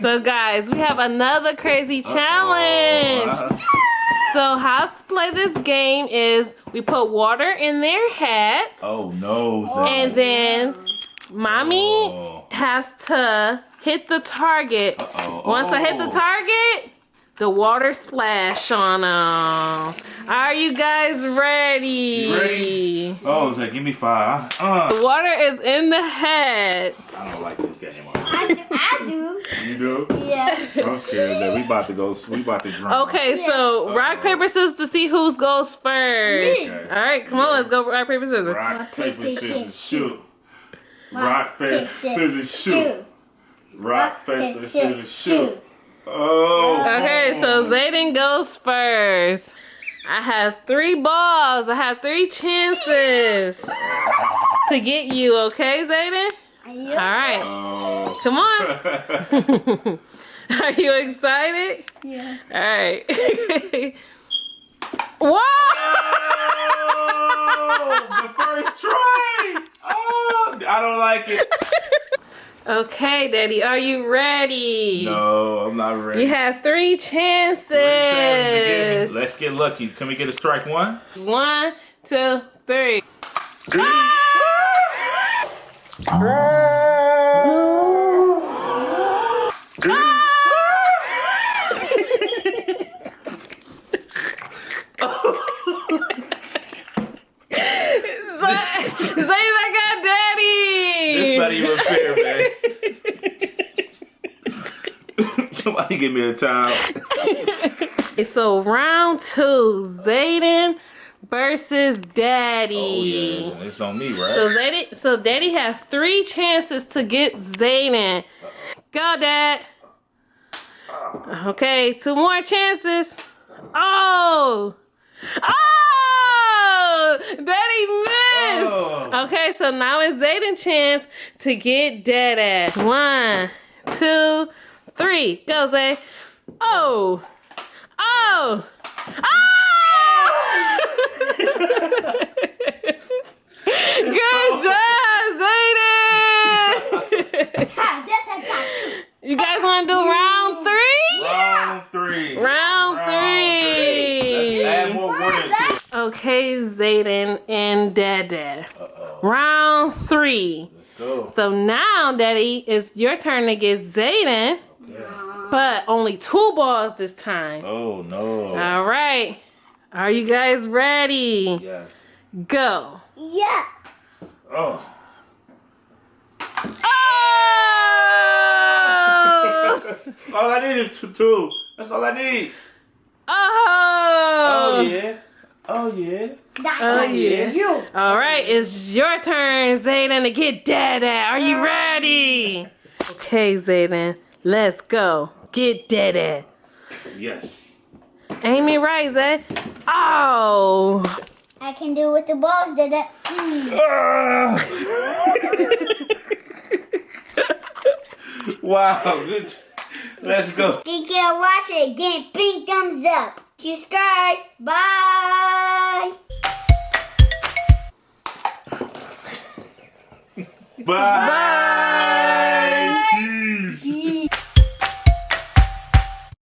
So guys, we have another crazy challenge. Uh-oh. So how to play this game is we put water in their hats. Oh no. And then mommy Oh. has to hit the target. Uh-oh. Once I hit the Oh. target, the water splash on them. Are you guys ready? You ready? Oh, Zay, give me five. Uh, The water is in the heads. I don't like this game. I do. I do. You do? Yeah. I'm scared that we about to go. We about to drink. Okay, so rock, paper, scissors to see who goes first. Me. Okay. All right, come on, let's go rock, paper, scissors. Rock, paper, paper, scissors, scissors, shoot. Rock, paper, scissors, shoot. Shoot. Rock, paper, scissors, shoot. Oh. Okay, so Zayden goes first. I have three balls. I have three chances to get you, okay, Zayden? All right, Oh. come on. Are you excited? Yeah. All right. Whoa! Oh, the first try. Oh, I don't like it. Okay, Daddy, are you ready? No, I'm not ready. You have three chances. Let's get lucky. Can we get a strike one? One, two, three. Zay, Zay, I got Daddy. It's not even fair, man. Somebody give me a time. So round two, Zayden versus Daddy. Oh yeah, it's on me, right? So Zayden, so Daddy has three chances to get Zayden. Go, Dad. Okay, two more chances. Oh, oh, Daddy missed. Oh. Okay, so now it's Zayden's chance to get Dada. One, two, three. Go, Zay. Oh, oh, oh. Good job, Zayden. Ha, this I got you. you guys want to do round three? Round three. Round three. Let's add more water. Okay, Zayden and Dada. Uh-oh. Round three. Let's go. So now, Daddy, it's your turn to get Zayden, Okay. but only two balls this time. Oh no. All right. Are you guys ready? Yes. Go. Yeah. Oh. Oh! All I need is two. two. That's all I need. Oh! Oh yeah. Oh yeah. That's Oh, yeah. you. All right, it's your turn, Zayden, to get Dada. Are you ready? Okay, Zayden, let's go. Get Dada. Yes. Amy it right, Zay. Oh! I can do with the balls, did it? Ah. wow. Good. Let's go. You can watch it again. Pink thumbs up. Subscribe. Bye. Bye.